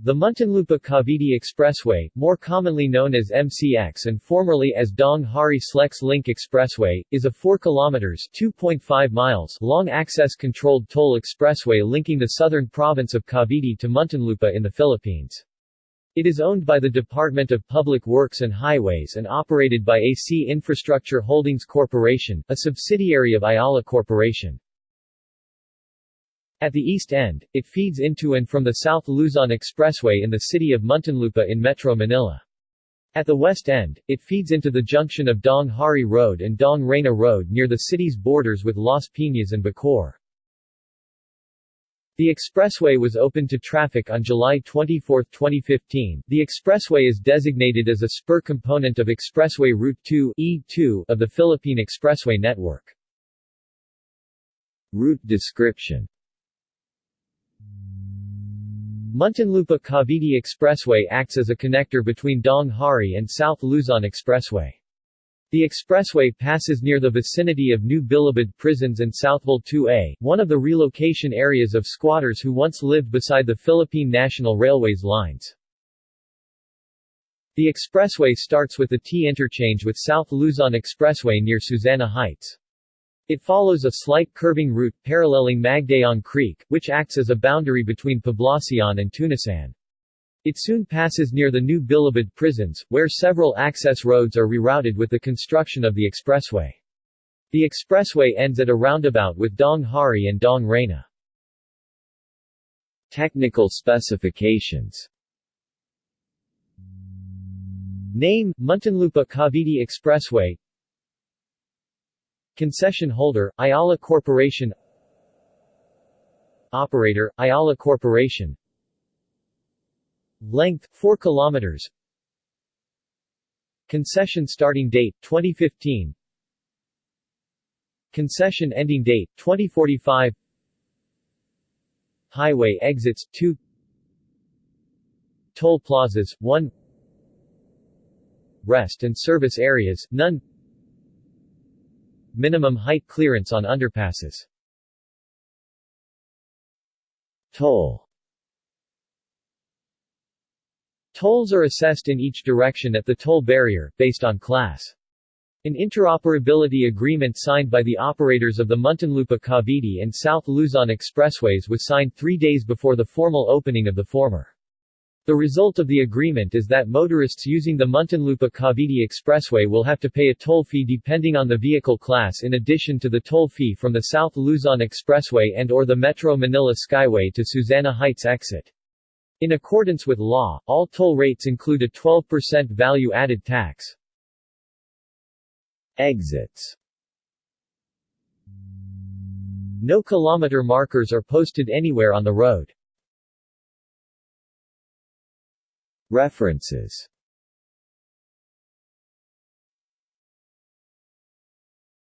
The Muntinlupa-Cavite Expressway, more commonly known as MCX and formerly as Daang Hari Slex Link Expressway, is a 4 km (2.5 miles) long access-controlled toll expressway linking the southern province of Cavite to Muntinlupa in the Philippines. It is owned by the Department of Public Works and Highways and operated by AC Infrastructure Holdings Corporation, a subsidiary of Ayala Corporation. At the east end, it feeds into and from the South Luzon Expressway in the city of Muntinlupa in Metro Manila. At the west end, it feeds into the junction of Daang Hari Road and Daang Reyna Road near the city's borders with Las Piñas and Bacoor. The expressway was opened to traffic on July 24, 2015. The expressway is designated as a spur component of Expressway Route 2 E2 of the Philippine Expressway network. Route description Muntinlupa-Cavite Expressway acts as a connector between Daang Hari and South Luzon Expressway. The expressway passes near the vicinity of New Bilibid prisons and Southville 2A, one of the relocation areas of squatters who once lived beside the Philippine National Railways lines. The expressway starts with the T interchange with South Luzon Expressway near Susana Heights. It follows a slight curving route, paralleling Magdaon Creek, which acts as a boundary between Poblacion and Tunasan. It soon passes near the new Bilibid prisons, where several access roads are rerouted with the construction of the expressway. The expressway ends at a roundabout with Daang Hari and Daang Reyna. Technical specifications Name, Muntinlupa-Cavite Expressway Concession holder, Ayala Corporation. Operator, Ayala Corporation. Length, 4 kilometers. Concession starting date, 2015 Concession ending date, 2045 Highway exits, 2 Toll plazas, 1 Rest and service areas, none Minimum height clearance on underpasses Toll Tolls are assessed in each direction at the toll barrier, based on class. An interoperability agreement signed by the operators of the Muntinlupa-Cavite and South Luzon expressways was signed three days before the formal opening of the former. The result of the agreement is that motorists using the Muntinlupa-Cavite Expressway will have to pay a toll fee depending on the vehicle class in addition to the toll fee from the South Luzon Expressway and or the Metro Manila Skyway to Susana Heights exit. In accordance with law, all toll rates include a 12% value-added tax. Exits No kilometer markers are posted anywhere on the road. References